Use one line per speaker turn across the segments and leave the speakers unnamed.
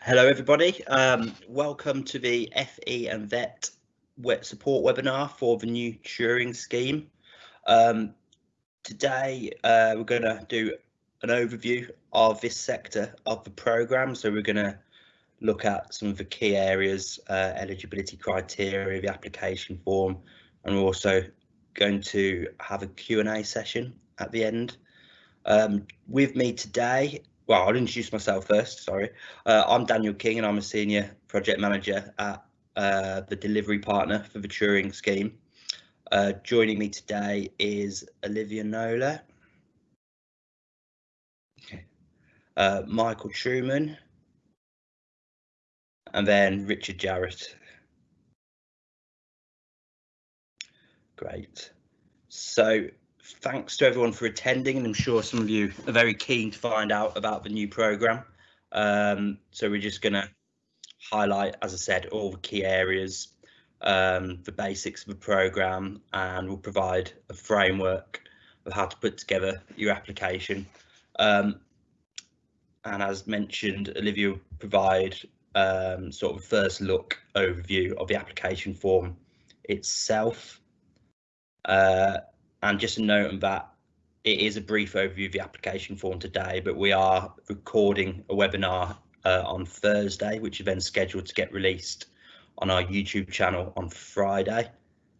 Hello, everybody. Um, welcome to the FE and VET support webinar for the new Turing scheme. Um, today, uh, we're going to do an overview of this sector of the programme. So we're going to look at some of the key areas, uh, eligibility criteria, the application form, and we're also going to have a Q&A session at the end. Um, with me today well, I'll introduce myself first. Sorry, uh, I'm Daniel King, and I'm a senior project manager at uh, the delivery partner for the Turing scheme. Uh, joining me today is Olivia Nola, uh, Michael Truman, and then Richard Jarrett. Great. So thanks to everyone for attending, and I'm sure some of you are very keen to find out about the new programme. Um, so we're just going to highlight, as I said, all the key areas, um, the basics of the programme, and we'll provide a framework of how to put together your application. Um, and as mentioned, Olivia will provide um, sort of first look overview of the application form itself. Uh, and just a note on that, it is a brief overview of the application form today, but we are recording a webinar uh, on Thursday, which is then scheduled to get released on our YouTube channel on Friday.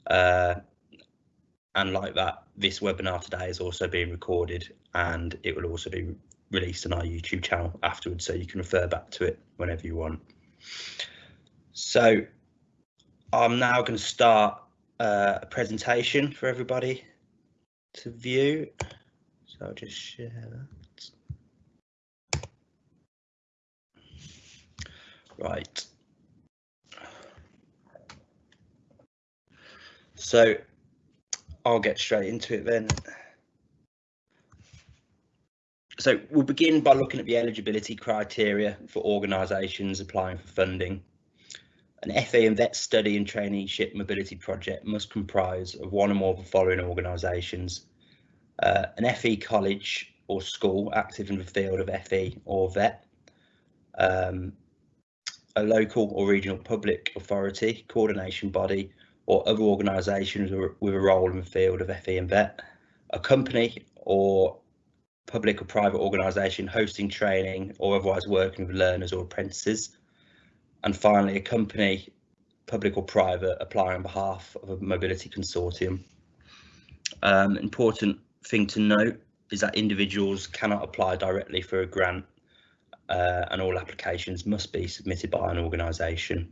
Uh, and like that, this webinar today is also being recorded and it will also be released on our YouTube channel afterwards, so you can refer back to it whenever you want. So I'm now going to start uh, a presentation for everybody to view. So I'll just share that. Right. So I'll get straight into it then. So we'll begin by looking at the eligibility criteria for organisations applying for funding. An FE and VET study and traineeship mobility project must comprise of one or more of the following organisations. Uh, an FE college or school active in the field of FE or VET, um, a local or regional public authority, coordination body, or other organisations with a role in the field of FE and VET, a company or public or private organisation hosting training or otherwise working with learners or apprentices, and finally, a company, public or private, applying on behalf of a mobility consortium. Um, important thing to note is that individuals cannot apply directly for a grant uh, and all applications must be submitted by an organisation.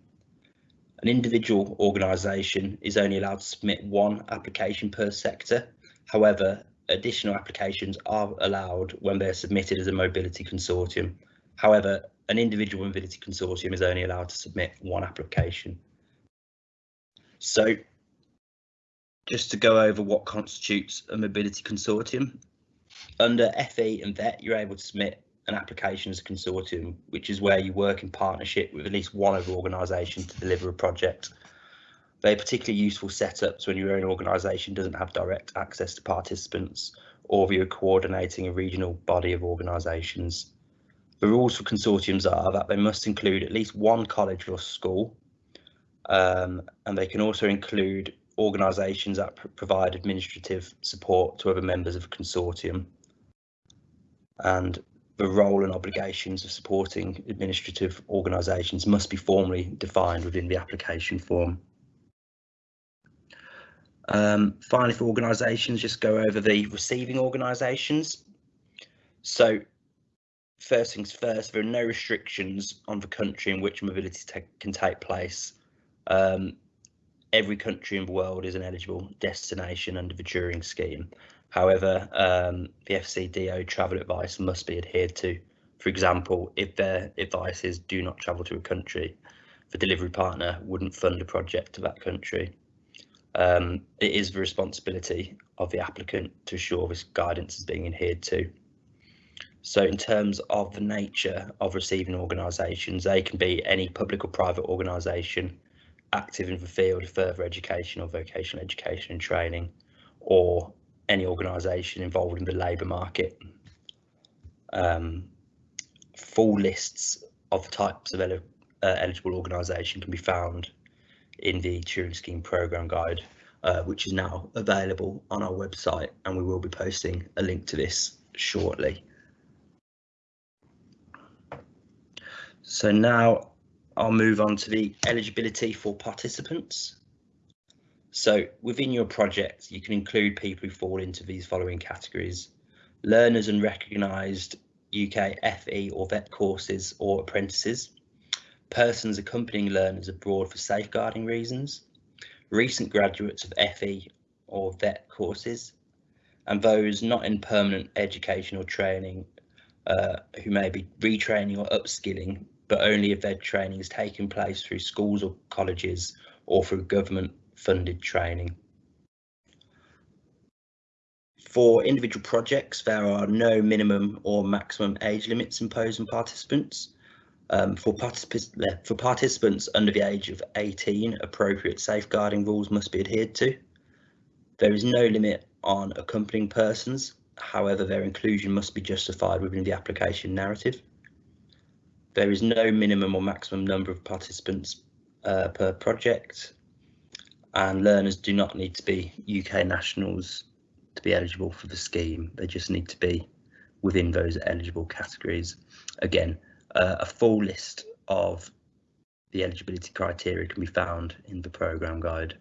An individual organisation is only allowed to submit one application per sector. However, additional applications are allowed when they're submitted as a mobility consortium. However, an individual mobility consortium is only allowed to submit one application. So just to go over what constitutes a mobility consortium, under FE and VET, you're able to submit an application as a consortium, which is where you work in partnership with at least one other organisation to deliver a project. They're particularly useful setups when your own organisation doesn't have direct access to participants or if you're coordinating a regional body of organisations. The rules for consortiums are that they must include at least one college or school, um, and they can also include organisations that pr provide administrative support to other members of a consortium. And the role and obligations of supporting administrative organisations must be formally defined within the application form. Um, finally, for organisations, just go over the receiving organisations. So first things first, there are no restrictions on the country in which mobility can take place. Um, every country in the world is an eligible destination under the Turing scheme. However, um, the FCDO travel advice must be adhered to. For example, if their advice is do not travel to a country, the delivery partner wouldn't fund a project to that country. Um, it is the responsibility of the applicant to ensure this guidance is being adhered to. So in terms of the nature of receiving organisations, they can be any public or private organisation active in the field of further education or vocational education and training, or any organisation involved in the labour market. Um, full lists of the types of uh, eligible organisation can be found in the Turing Scheme Programme Guide, uh, which is now available on our website and we will be posting a link to this shortly. So now I'll move on to the eligibility for participants. So within your project, you can include people who fall into these following categories. Learners and recognised UK FE or VET courses or apprentices, persons accompanying learners abroad for safeguarding reasons, recent graduates of FE or VET courses, and those not in permanent education or training uh, who may be retraining or upskilling, but only if their training is taking place through schools or colleges or through government funded training. For individual projects, there are no minimum or maximum age limits imposed on participants. Um, for, participants, for participants under the age of 18, appropriate safeguarding rules must be adhered to. There is no limit on accompanying persons, however their inclusion must be justified within the application narrative. There is no minimum or maximum number of participants uh, per project and learners do not need to be UK nationals to be eligible for the scheme. They just need to be within those eligible categories. Again, uh, a full list of the eligibility criteria can be found in the programme guide.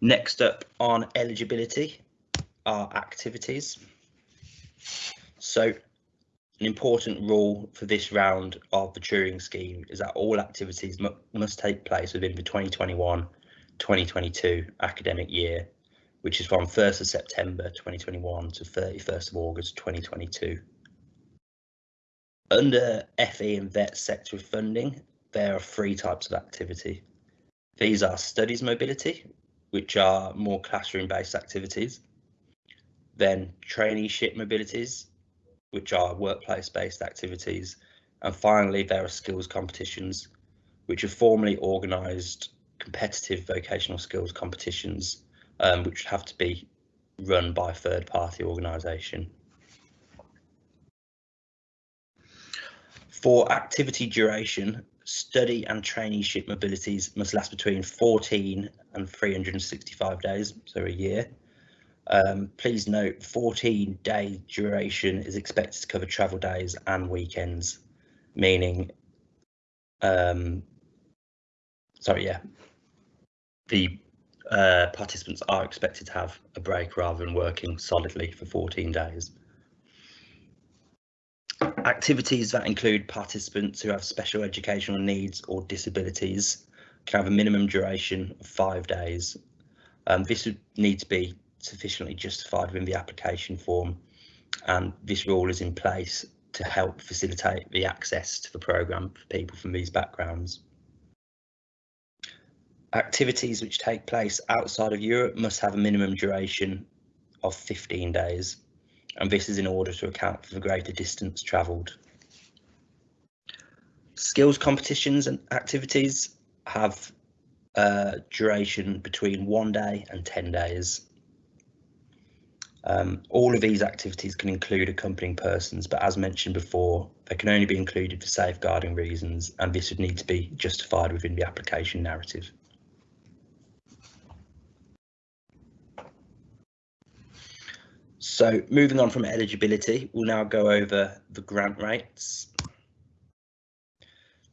Next up on eligibility are activities. So an important rule for this round of the Turing scheme is that all activities must take place within the 2021-2022 academic year, which is from 1st of September 2021 to 31st of August 2022. Under FE and VET sector funding, there are three types of activity. These are studies mobility, which are more classroom based activities, then traineeship mobilities, which are workplace based activities. And finally, there are skills competitions, which are formally organised competitive vocational skills competitions, um, which have to be run by a third party organisation. For activity duration, study and traineeship mobilities must last between 14 and 365 days, so a year. Um, please note 14 day duration is expected to cover travel days and weekends, meaning, um, sorry, yeah, the uh, participants are expected to have a break rather than working solidly for 14 days. Activities that include participants who have special educational needs or disabilities can have a minimum duration of five days. Um, this would need to be sufficiently justified within the application form and this rule is in place to help facilitate the access to the programme for people from these backgrounds. Activities which take place outside of Europe must have a minimum duration of 15 days and this is in order to account for the greater distance travelled. Skills competitions and activities have a duration between one day and 10 days. Um, all of these activities can include accompanying persons, but as mentioned before, they can only be included for safeguarding reasons, and this would need to be justified within the application narrative. So moving on from eligibility, we'll now go over the grant rates.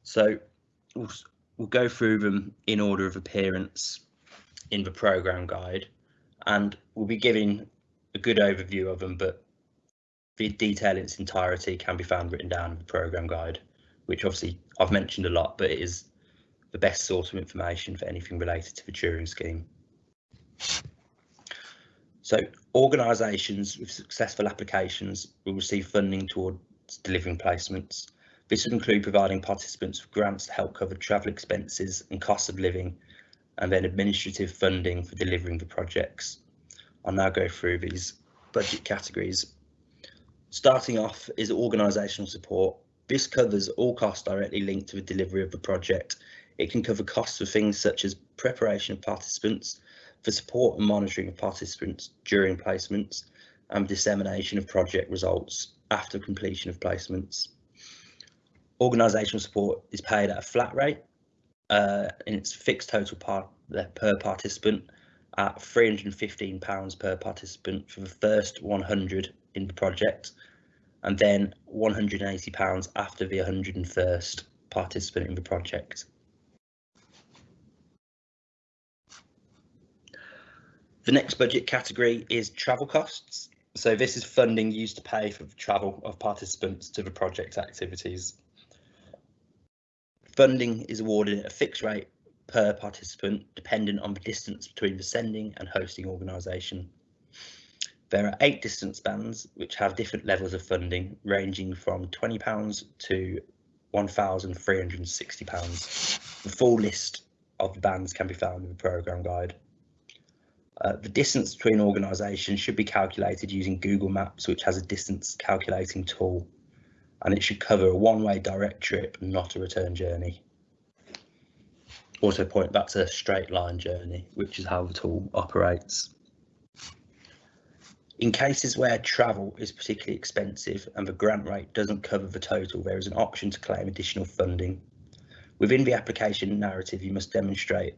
So we'll, we'll go through them in order of appearance in the programme guide, and we'll be giving a good overview of them, but the detail in its entirety can be found written down in the programme guide, which obviously I've mentioned a lot, but it is the best source of information for anything related to the Turing scheme. So organisations with successful applications will receive funding towards delivering placements. This would include providing participants with grants to help cover travel expenses and costs of living, and then administrative funding for delivering the projects. I'll now go through these budget categories. Starting off is organisational support. This covers all costs directly linked to the delivery of the project. It can cover costs for things such as preparation of participants, for support and monitoring of participants during placements, and dissemination of project results after completion of placements. Organisational support is paid at a flat rate uh, and it's fixed total part per participant at £315 per participant for the first 100 in the project and then £180 after the 101st participant in the project. The next budget category is travel costs. So this is funding used to pay for the travel of participants to the project activities. Funding is awarded at a fixed rate per participant dependent on the distance between the sending and hosting organisation. There are eight distance bands which have different levels of funding ranging from £20 to £1,360. The full list of the bands can be found in the programme guide. Uh, the distance between organisations should be calculated using Google Maps, which has a distance calculating tool, and it should cover a one-way direct trip, not a return journey. Also point back to a straight line journey, which is how the tool operates. In cases where travel is particularly expensive and the grant rate doesn't cover the total, there is an option to claim additional funding. Within the application narrative, you must demonstrate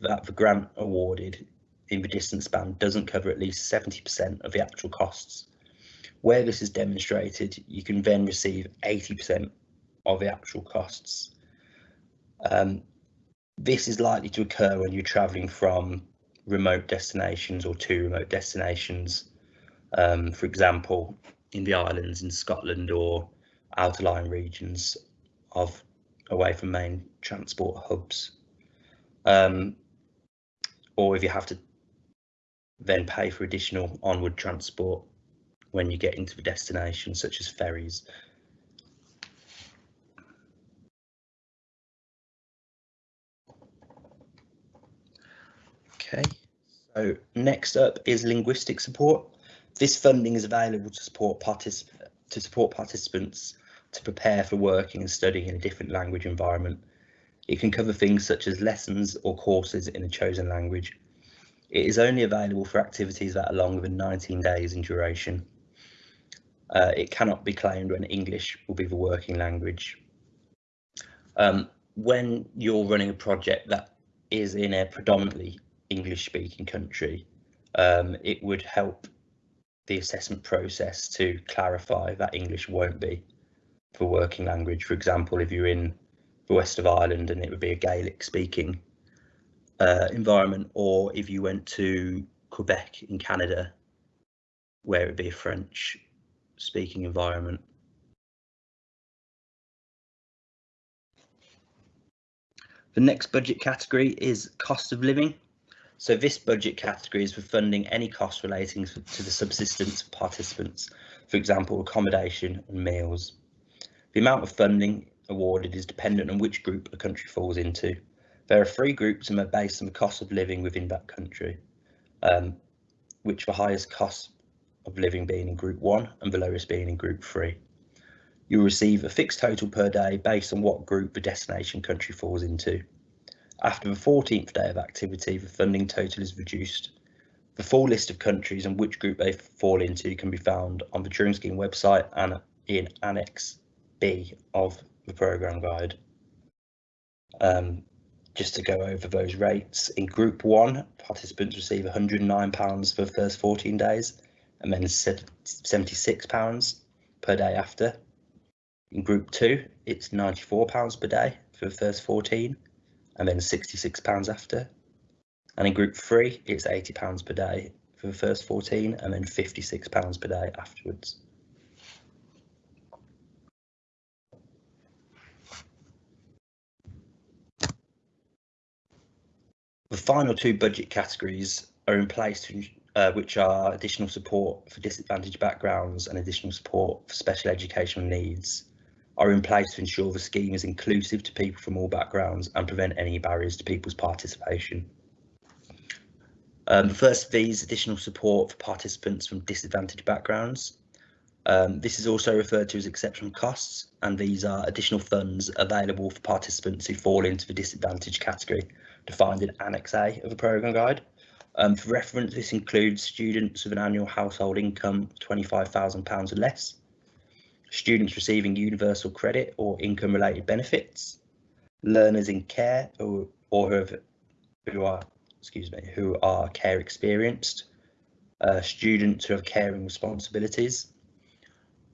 that the grant awarded in the distance band doesn't cover at least 70% of the actual costs. Where this is demonstrated, you can then receive 80% of the actual costs. Um, this is likely to occur when you're travelling from remote destinations or to remote destinations. Um, for example, in the islands in Scotland or outerlying regions of away from main transport hubs. Um, or if you have to then pay for additional onward transport when you get into the destination, such as ferries. Okay, so next up is linguistic support. This funding is available to support to support participants to prepare for working and studying in a different language environment. It can cover things such as lessons or courses in a chosen language, it is only available for activities that are longer than 19 days in duration. Uh, it cannot be claimed when English will be the working language. Um, when you're running a project that is in a predominantly English speaking country, um, it would help the assessment process to clarify that English won't be the working language. For example, if you're in the west of Ireland and it would be a Gaelic speaking uh, environment, or if you went to Quebec in Canada, where it would be a French speaking environment. The next budget category is cost of living. So this budget category is for funding any costs relating to the subsistence of participants, for example, accommodation and meals. The amount of funding awarded is dependent on which group a country falls into. There are three groups and they're based on the cost of living within that country, um, which the highest cost of living being in group one and the lowest being in group three. You'll receive a fixed total per day based on what group the destination country falls into. After the 14th day of activity, the funding total is reduced. The full list of countries and which group they fall into can be found on the Turing Scheme website and in Annex B of the programme guide. Um, just to go over those rates, in Group 1, participants receive £109 for the first 14 days and then £76 per day after. In Group 2, it's £94 per day for the first 14 and then £66 after. And in Group 3, it's £80 per day for the first 14 and then £56 per day afterwards. The final two budget categories are in place, to, uh, which are additional support for disadvantaged backgrounds and additional support for special educational needs, are in place to ensure the scheme is inclusive to people from all backgrounds and prevent any barriers to people's participation. Um, the first of these, additional support for participants from disadvantaged backgrounds. Um, this is also referred to as exceptional costs, and these are additional funds available for participants who fall into the disadvantaged category defined in Annex A of the programme guide. Um, for reference, this includes students with an annual household income of £25,000 or less, students receiving universal credit or income related benefits, learners in care or, or who, have, who are, excuse me, who are care experienced, uh, students who have caring responsibilities,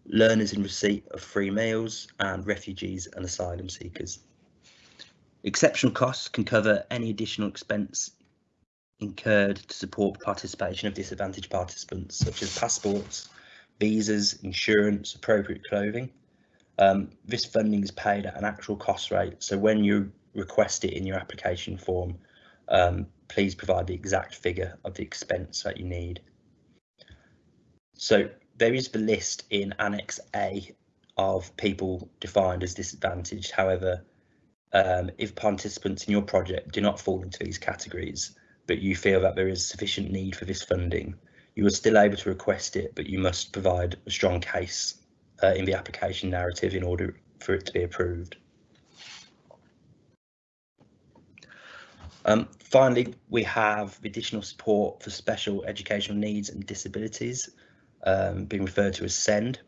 learners in receipt of free meals, and refugees and asylum seekers. Exceptional costs can cover any additional expense incurred to support participation of disadvantaged participants, such as passports, visas, insurance, appropriate clothing. Um, this funding is paid at an actual cost rate, so when you request it in your application form, um, please provide the exact figure of the expense that you need. So there is the list in Annex A of people defined as disadvantaged. However, um, if participants in your project do not fall into these categories, but you feel that there is sufficient need for this funding, you are still able to request it, but you must provide a strong case uh, in the application narrative in order for it to be approved. Um, finally, we have additional support for special educational needs and disabilities, um, being referred to as SEND.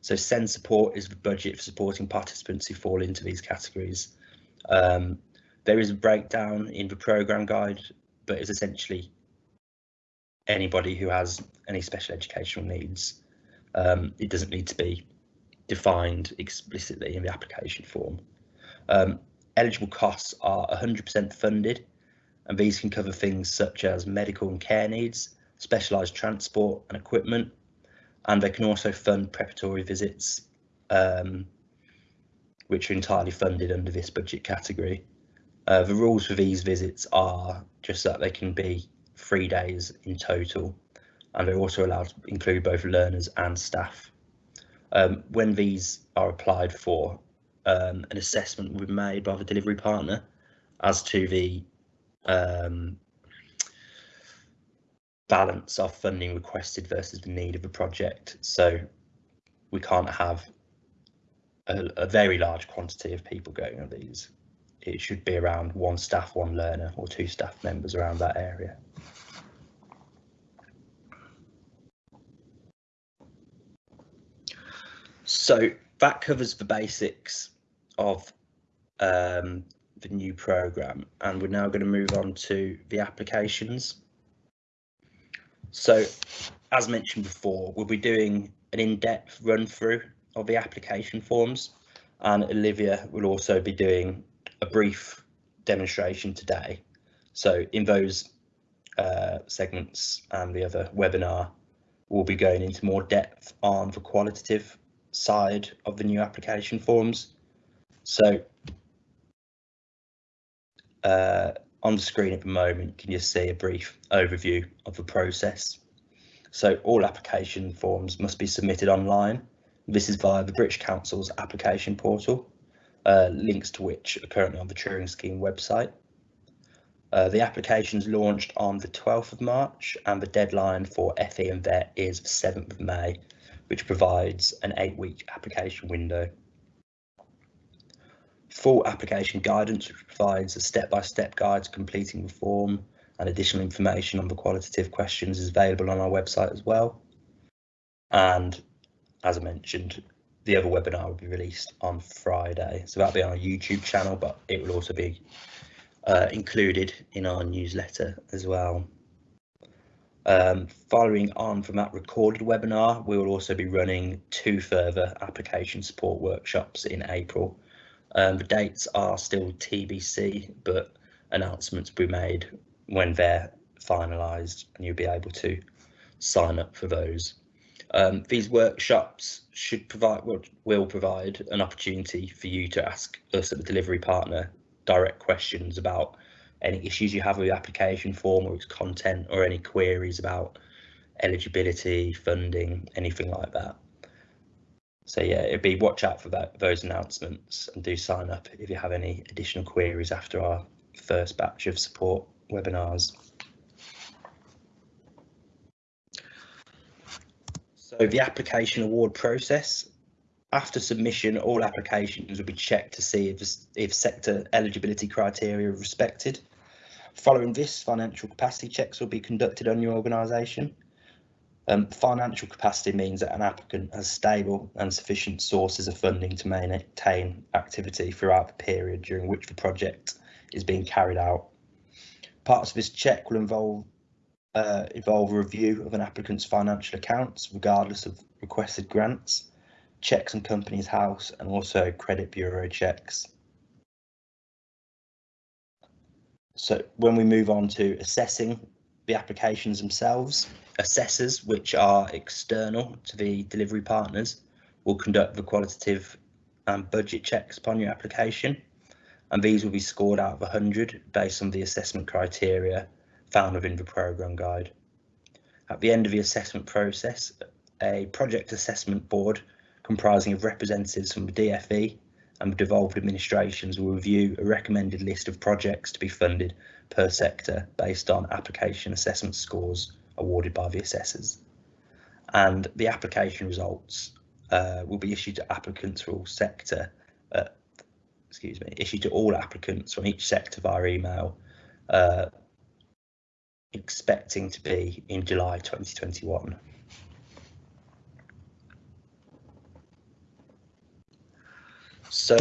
So SEND support is the budget for supporting participants who fall into these categories. Um, there is a breakdown in the programme guide, but it's essentially anybody who has any special educational needs. Um, it doesn't need to be defined explicitly in the application form. Um, eligible costs are 100% funded, and these can cover things such as medical and care needs, specialised transport and equipment, and they can also fund preparatory visits, um, which are entirely funded under this budget category. Uh, the rules for these visits are just that they can be three days in total, and they're also allowed to include both learners and staff. Um, when these are applied for, um, an assessment will be made by the delivery partner as to the um, balance of funding requested versus the need of the project. So we can't have a, a very large quantity of people going on these. It should be around one staff, one learner or two staff members around that area. So that covers the basics of um, the new program and we're now going to move on to the applications. So as mentioned before, we'll be doing an in-depth run through of the application forms and Olivia will also be doing a brief demonstration today. So in those uh, segments and the other webinar, we'll be going into more depth on the qualitative side of the new application forms. So uh, on the screen at the moment, can you see a brief overview of the process? So all application forms must be submitted online. This is via the British Council's application portal, uh, links to which are currently on the Turing Scheme website. Uh, the applications launched on the 12th of March and the deadline for FE and VET is the 7th of May which provides an eight week application window. Full application guidance, which provides a step-by-step -step guide to completing the form and additional information on the qualitative questions is available on our website as well. And as I mentioned, the other webinar will be released on Friday. So that'll be on our YouTube channel, but it will also be uh, included in our newsletter as well. Um, following on from that recorded webinar, we will also be running two further application support workshops in April. Um, the dates are still TBC, but announcements will be made when they're finalised and you'll be able to sign up for those. Um, these workshops should provide will, will provide an opportunity for you to ask us at the delivery partner direct questions about any issues you have with the application form or its content or any queries about eligibility, funding, anything like that. So yeah, it'd be watch out for that those announcements and do sign up if you have any additional queries after our first batch of support webinars. So the application award process. After submission, all applications will be checked to see if, if sector eligibility criteria are respected. Following this, financial capacity checks will be conducted on your organisation. Um, financial capacity means that an applicant has stable and sufficient sources of funding to maintain activity throughout the period during which the project is being carried out. Parts of this check will involve uh, involve a review of an applicant's financial accounts, regardless of requested grants, checks on Companies House, and also credit bureau checks. So when we move on to assessing the applications themselves, assessors, which are external to the delivery partners, will conduct the qualitative and budget checks upon your application, and these will be scored out of 100 based on the assessment criteria found within the programme guide. At the end of the assessment process, a project assessment board comprising of representatives from the DFE and the devolved administrations will review a recommended list of projects to be funded per sector based on application assessment scores awarded by the assessors. And the application results uh, will be issued to applicants for all sector, uh, excuse me, issued to all applicants from each sector via email, uh, expecting to be in July 2021. So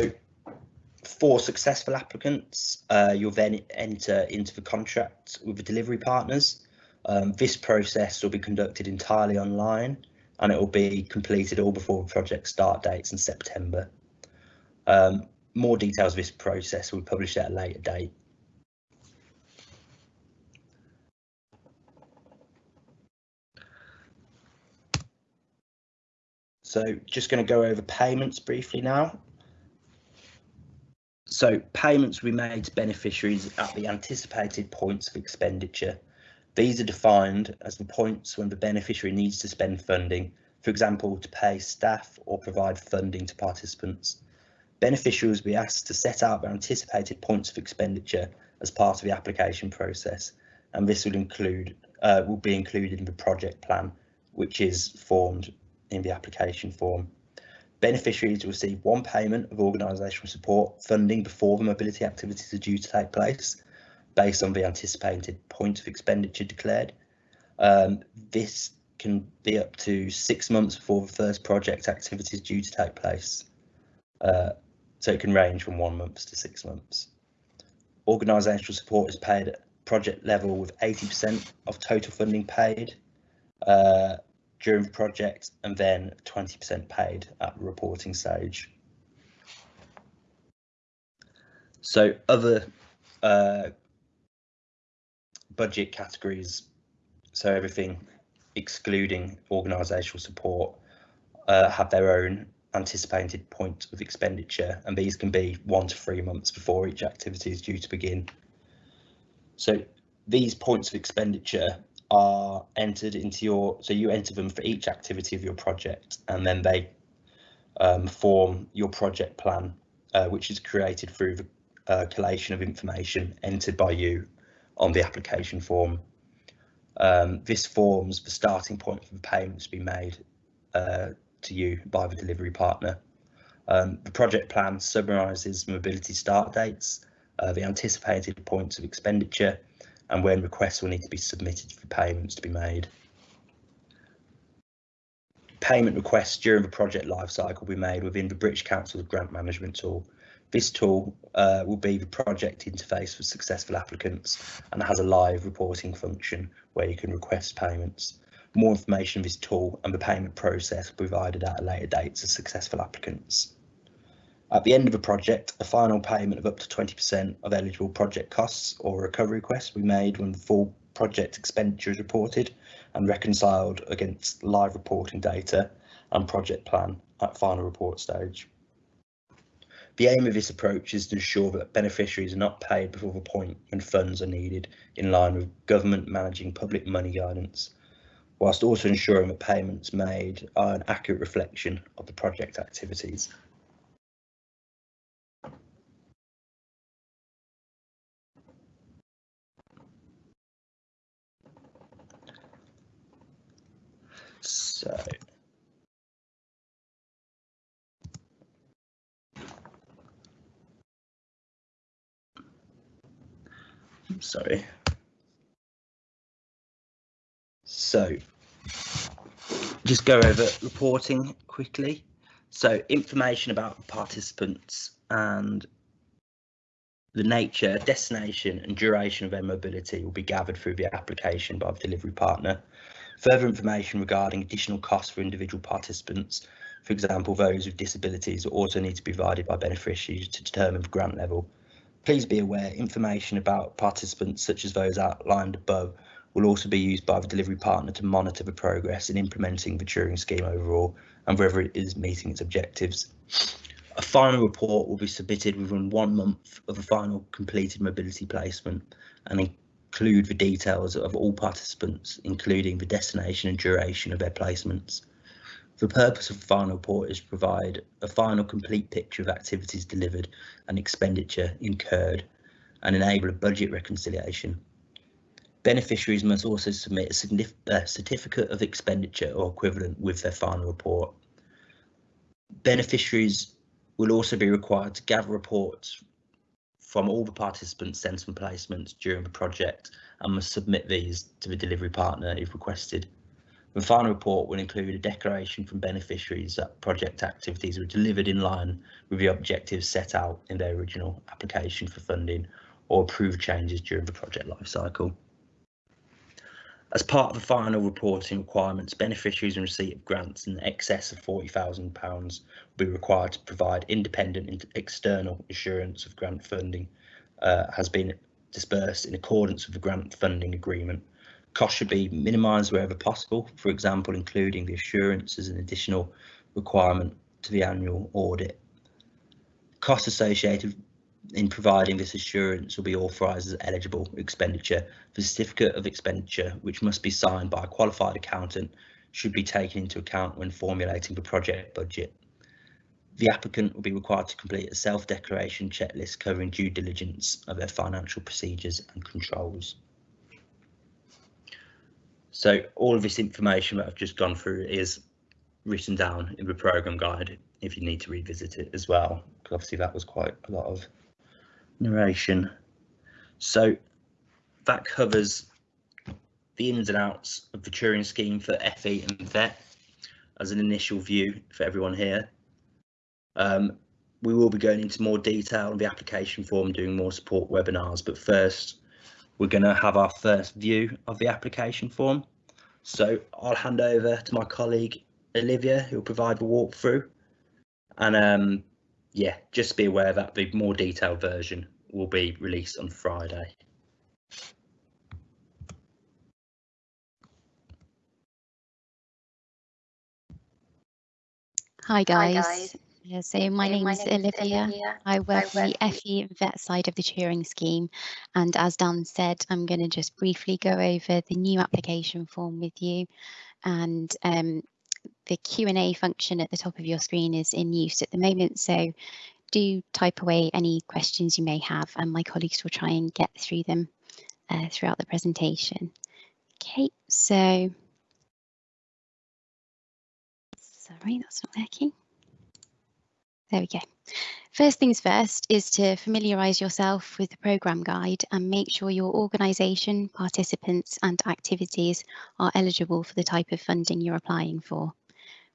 for successful applicants, uh, you'll then enter into the contract with the delivery partners. Um, this process will be conducted entirely online and it will be completed all before project start dates in September. Um, more details of this process will be published at a later date. So just going to go over payments briefly now. So payments will be made to beneficiaries at the anticipated points of expenditure. These are defined as the points when the beneficiary needs to spend funding, for example, to pay staff or provide funding to participants. Beneficiaries will be asked to set out their anticipated points of expenditure as part of the application process, and this will include uh, will be included in the project plan, which is formed in the application form. Beneficiaries will receive one payment of organisational support funding before the mobility activities are due to take place, based on the anticipated point of expenditure declared. Um, this can be up to six months before the first project activity is due to take place. Uh, so it can range from one month to six months. Organisational support is paid at project level with 80% of total funding paid. Uh, during the project and then 20% paid at the reporting stage. So other uh, budget categories, so everything excluding organisational support, uh, have their own anticipated point of expenditure and these can be one to three months before each activity is due to begin. So these points of expenditure are entered into your, so you enter them for each activity of your project and then they um, form your project plan, uh, which is created through the uh, collation of information entered by you on the application form. Um, this forms the starting point for the payments to be made uh, to you by the delivery partner. Um, the project plan summarises mobility start dates, uh, the anticipated points of expenditure, and when requests will need to be submitted for payments to be made. Payment requests during the project lifecycle will be made within the British Council's grant management tool. This tool uh, will be the project interface for successful applicants and has a live reporting function where you can request payments. More information of this tool and the payment process will be provided at a later date to successful applicants. At the end of a project, a final payment of up to 20% of eligible project costs or recovery requests will be made when the full project expenditure is reported and reconciled against live reporting data and project plan at final report stage. The aim of this approach is to ensure that beneficiaries are not paid before the point when funds are needed in line with government managing public money guidance, whilst also ensuring that payments made are an accurate reflection of the project activities. So. Sorry. So just go over reporting quickly. So information about participants and the nature, destination and duration of their mobility will be gathered through the application by the delivery partner. Further information regarding additional costs for individual participants, for example, those with disabilities, will also need to be provided by beneficiaries to determine the grant level. Please be aware information about participants such as those outlined above will also be used by the delivery partner to monitor the progress in implementing the Turing scheme overall and whether it is meeting its objectives. A final report will be submitted within one month of a final completed mobility placement and include the details of all participants, including the destination and duration of their placements. The purpose of the final report is to provide a final complete picture of activities delivered and expenditure incurred and enable a budget reconciliation Beneficiaries must also submit a certificate of expenditure or equivalent with their final report. Beneficiaries will also be required to gather reports from all the participants sent placements during the project and must submit these to the delivery partner if requested. The final report will include a declaration from beneficiaries that project activities were delivered in line with the objectives set out in their original application for funding or approved changes during the project lifecycle. As part of the final reporting requirements, beneficiaries in receipt of grants in excess of £40,000 will be required to provide independent external assurance of grant funding uh, has been dispersed in accordance with the grant funding agreement. Costs should be minimised wherever possible, for example, including the assurance as an additional requirement to the annual audit. Costs associated in providing this assurance will be authorised as eligible expenditure. The certificate of expenditure, which must be signed by a qualified accountant, should be taken into account when formulating the project budget. The applicant will be required to complete a self-declaration checklist covering due diligence of their financial procedures and controls. So all of this information that I've just gone through is written down in the program guide if you need to revisit it as well, because obviously that was quite a lot of narration. So that covers the ins and outs of the Turing scheme for FE and VET as an initial view for everyone here. Um, we will be going into more detail on the application form, doing more support webinars, but first we're going to have our first view of the application form. So I'll hand over to my colleague Olivia, who will provide the walkthrough. And um, yeah, just be aware that the more detailed version will be released on Friday.
Hi guys. Hi guys. Yeah, so my name is Olivia. Olivia. I work on the FE VET side of the Turing scheme. And as Dan said, I'm going to just briefly go over the new application form with you. And um, the Q&A function at the top of your screen is in use at the moment. So do type away any questions you may have and my colleagues will try and get through them uh, throughout the presentation. Okay, so sorry, that's not working. There we go. First things first is to familiarise yourself with the programme guide and make sure your organisation, participants and activities are eligible for the type of funding you're applying for.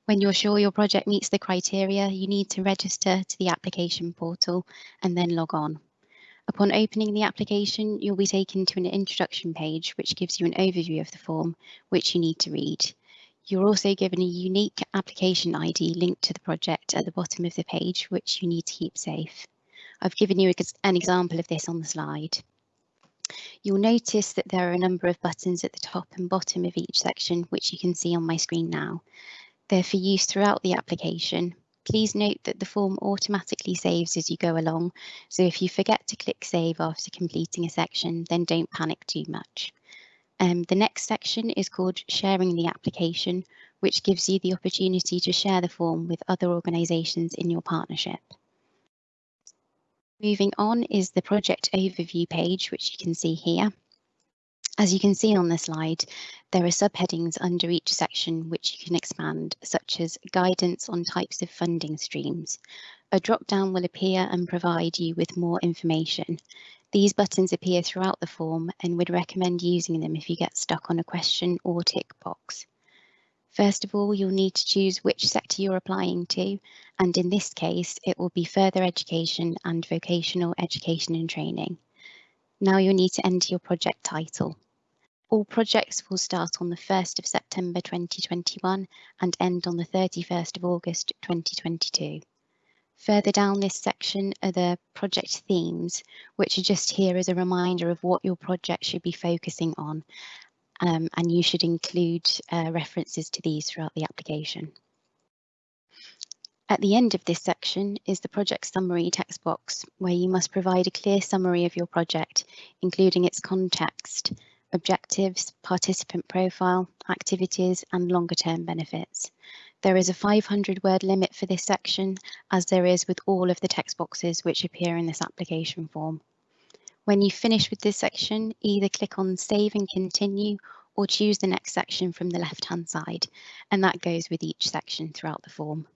When you're sure your project meets the criteria, you need to register to the application portal and then log on. Upon opening the application, you'll be taken to an introduction page, which gives you an overview of the form, which you need to read. You're also given a unique application ID linked to the project at the bottom of the page, which you need to keep safe. I've given you an example of this on the slide. You'll notice that there are a number of buttons at the top and bottom of each section, which you can see on my screen now. They're for use throughout the application. Please note that the form automatically saves as you go along, so if you forget to click save after completing a section, then don't panic too much. Um, the next section is called sharing the application, which gives you the opportunity to share the form with other organisations in your partnership. Moving on is the project overview page, which you can see here. As you can see on the slide, there are subheadings under each section which you can expand, such as guidance on types of funding streams. A drop-down will appear and provide you with more information. These buttons appear throughout the form and would recommend using them if you get stuck on a question or tick box. First of all, you'll need to choose which sector you're applying to, and in this case, it will be further education and vocational education and training. Now you'll need to enter your project title. All projects will start on the 1st of September 2021 and end on the 31st of August 2022. Further down this section are the project themes, which are just here as a reminder of what your project should be focusing on um, and you should include uh, references to these throughout the application. At the end of this section is the project summary text box, where you must provide a clear summary of your project, including its context, objectives, participant profile, activities and longer term benefits. There is a 500 word limit for this section, as there is with all of the text boxes which appear in this application form. When you finish with this section, either click on Save and Continue or choose the next section from the left-hand side, and that goes with each section throughout the form.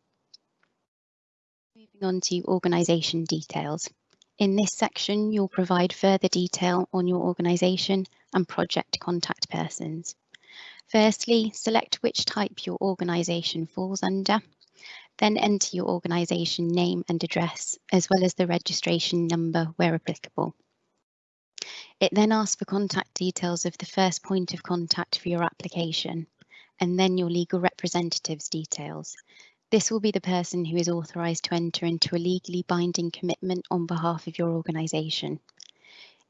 Moving on to organisation details. In this section, you'll provide further detail on your organisation and project contact persons. Firstly, select which type your organisation falls under. Then enter your organisation name and address, as well as the registration number where applicable. It then asks for contact details of the first point of contact for your application, and then your legal representative's details. This will be the person who is authorised to enter into a legally binding commitment on behalf of your organisation.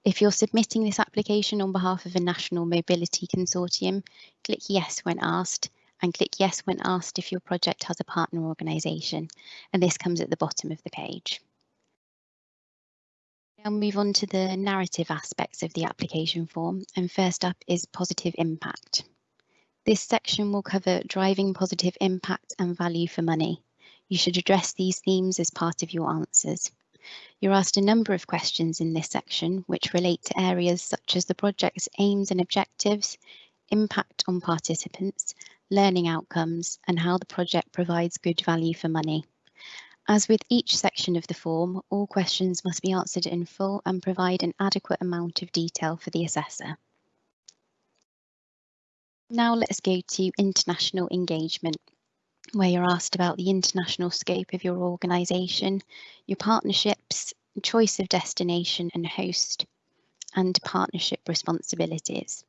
If you're submitting this application on behalf of a national mobility consortium, click yes when asked and click yes when asked if your project has a partner organisation, and this comes at the bottom of the page. I'll move on to the narrative aspects of the application form and first up is positive impact. This section will cover driving positive impact and value for money. You should address these themes as part of your answers. You're asked a number of questions in this section which relate to areas such as the project's aims and objectives, impact on participants, learning outcomes and how the project provides good value for money. As with each section of the form, all questions must be answered in full and provide an adequate amount of detail for the assessor. Now let's go to international engagement, where you're asked about the international scope of your organisation, your partnerships, choice of destination and host, and partnership responsibilities.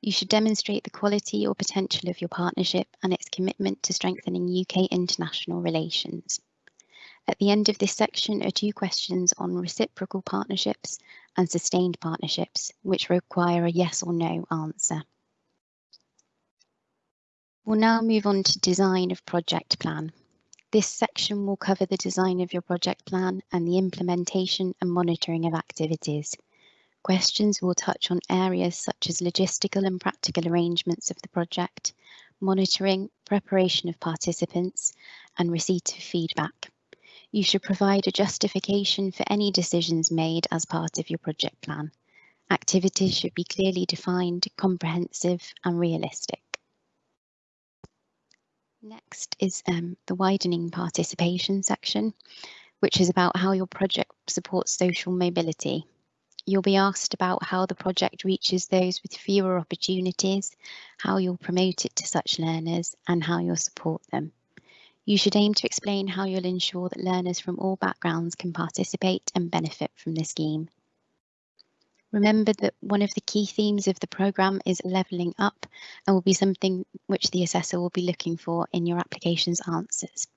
You should demonstrate the quality or potential of your partnership and its commitment to strengthening UK international relations. At the end of this section are two questions on reciprocal partnerships and sustained partnerships, which require a yes or no answer. We'll now move on to design of project plan. This section will cover the design of your project plan and the implementation and monitoring of activities. Questions will touch on areas such as logistical and practical arrangements of the project, monitoring, preparation of participants, and receipt of feedback. You should provide a justification for any decisions made as part of your project plan. Activities should be clearly defined, comprehensive and realistic. Next is um, the widening participation section, which is about how your project supports social mobility. You'll be asked about how the project reaches those with fewer opportunities, how you'll promote it to such learners and how you'll support them. You should aim to explain how you'll ensure that learners from all backgrounds can participate and benefit from the scheme. Remember that one of the key themes of the programme is levelling up and will be something which the assessor will be looking for in your application's answers.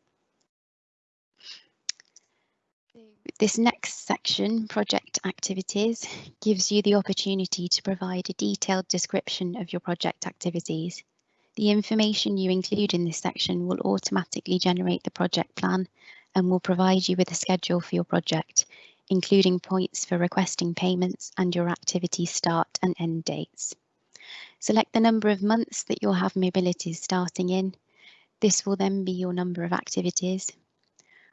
This next section, project activities, gives you the opportunity to provide a detailed description of your project activities. The information you include in this section will automatically generate the project plan and will provide you with a schedule for your project, including points for requesting payments and your activity start and end dates. Select the number of months that you'll have mobilities starting in. This will then be your number of activities.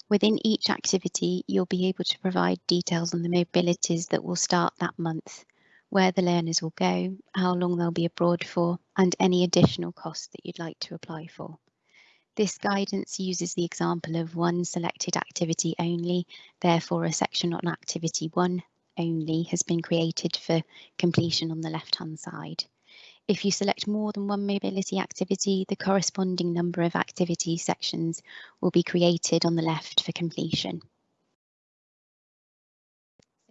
Within each activity, you'll be able to provide details on the mobilities that will start that month where the learners will go, how long they'll be abroad for, and any additional costs that you'd like to apply for. This guidance uses the example of one selected activity only, therefore a section on activity one only has been created for completion on the left hand side. If you select more than one mobility activity, the corresponding number of activity sections will be created on the left for completion.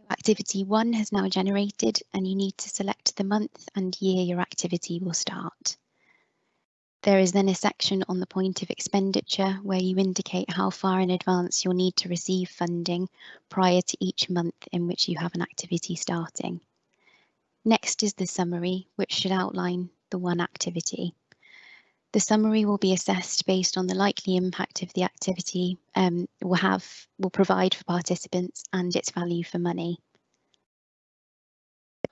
Activity 1 has now generated and you need to select the month and year your activity will start. There is then a section on the point of expenditure where you indicate how far in advance you'll need to receive funding prior to each month in which you have an activity starting. Next is the summary, which should outline the one activity. The summary will be assessed based on the likely impact of the activity um, will have will provide for participants and its value for money.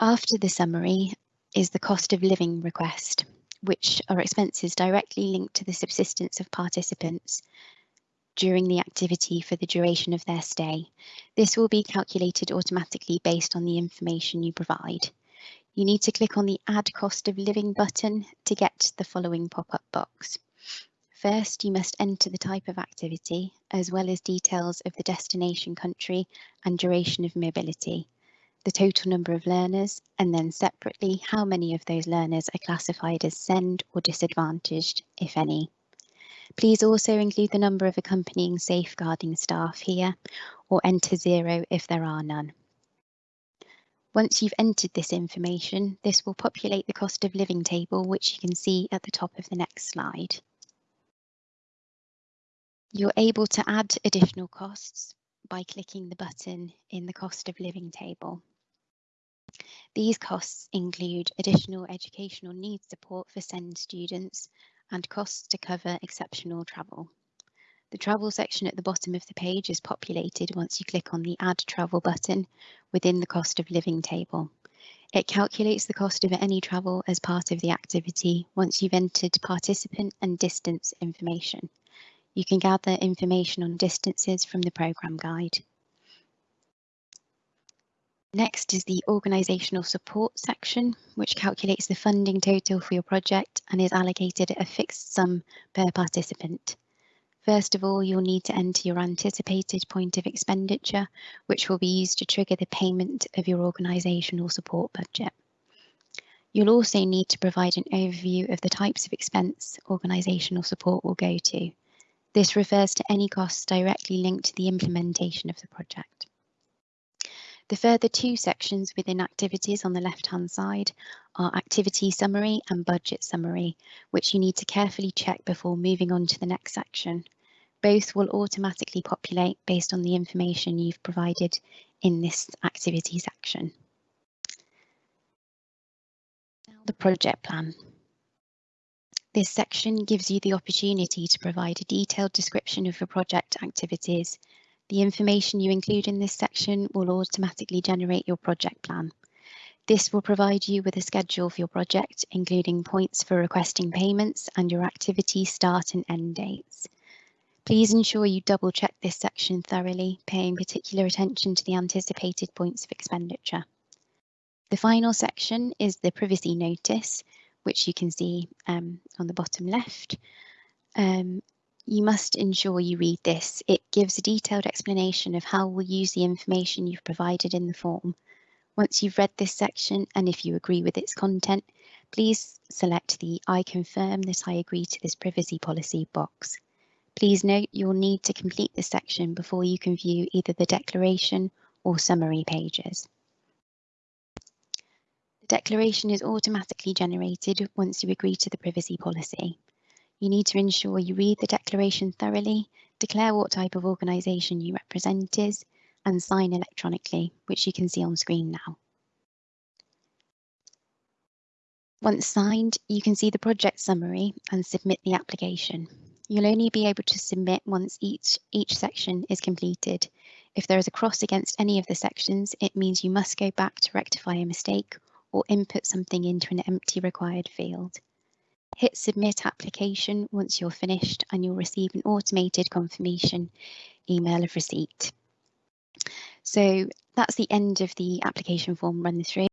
After the summary is the cost of living request, which are expenses directly linked to the subsistence of participants during the activity for the duration of their stay. This will be calculated automatically based on the information you provide you need to click on the Add Cost of Living button to get the following pop-up box. First, you must enter the type of activity, as well as details of the destination country and duration of mobility, the total number of learners, and then separately how many of those learners are classified as SEND or disadvantaged, if any. Please also include the number of accompanying safeguarding staff here, or enter zero if there are none. Once you've entered this information, this will populate the cost of living table, which you can see at the top of the next slide. You're able to add additional costs by clicking the button in the cost of living table. These costs include additional educational needs support for SEND students and costs to cover exceptional travel. The travel section at the bottom of the page is populated once you click on the Add Travel button within the cost of living table. It calculates the cost of any travel as part of the activity once you've entered participant and distance information. You can gather information on distances from the programme guide. Next is the organisational support section, which calculates the funding total for your project and is allocated a fixed sum per participant. First of all, you'll need to enter your anticipated point of expenditure, which will be used to trigger the payment of your organisational support budget. You'll also need to provide an overview of the types of expense organisational support will go to. This refers to any costs directly linked to the implementation of the project. The further two sections within activities on the left-hand side are activity summary and budget summary, which you need to carefully check before moving on to the next section. Both will automatically populate based on the information you've provided in this activity section. Now the project plan. This section gives you the opportunity to provide a detailed description of your project activities the information you include in this section will automatically generate your project plan. This will provide you with a schedule for your project, including points for requesting payments and your activity start and end dates. Please ensure you double check this section thoroughly, paying particular attention to the anticipated points of expenditure. The final section is the privacy notice, which you can see um, on the bottom left. Um, you must ensure you read this. It gives a detailed explanation of how we'll use the information you've provided in the form. Once you've read this section and if you agree with its content, please select the I confirm that I agree to this privacy policy box. Please note you'll need to complete this section before you can view either the declaration or summary pages. The declaration is automatically generated once you agree to the privacy policy. You need to ensure you read the declaration thoroughly, declare what type of organisation you represent is, and sign electronically, which you can see on screen now. Once signed, you can see the project summary and submit the application. You'll only be able to submit once each, each section is completed. If there is a cross against any of the sections, it means you must go back to rectify a mistake or input something into an empty required field. Hit submit application once you're finished and you'll receive an automated confirmation email of receipt. So that's the end of the application form run through.